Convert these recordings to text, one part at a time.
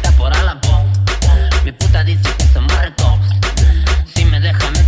puta por Alabón. Mi puta dice que somos recos. Si me dejan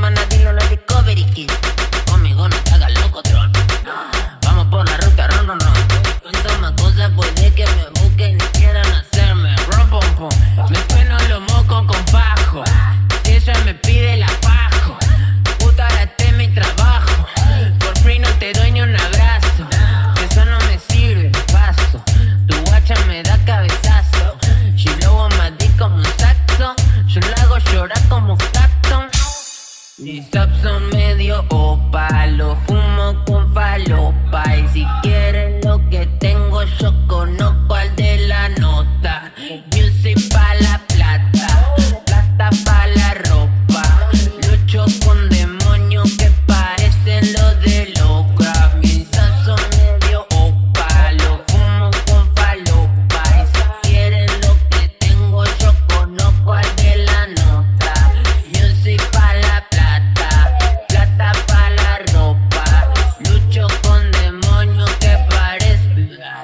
semana la Discovery Kid. Oh Conmigo no te hagas loco, tron. Vamos por la Si sap son medio opalo, fumo con falopa. Y si quieren lo que tengo yo conozco al de la nota. Music pa' la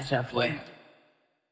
Jeff.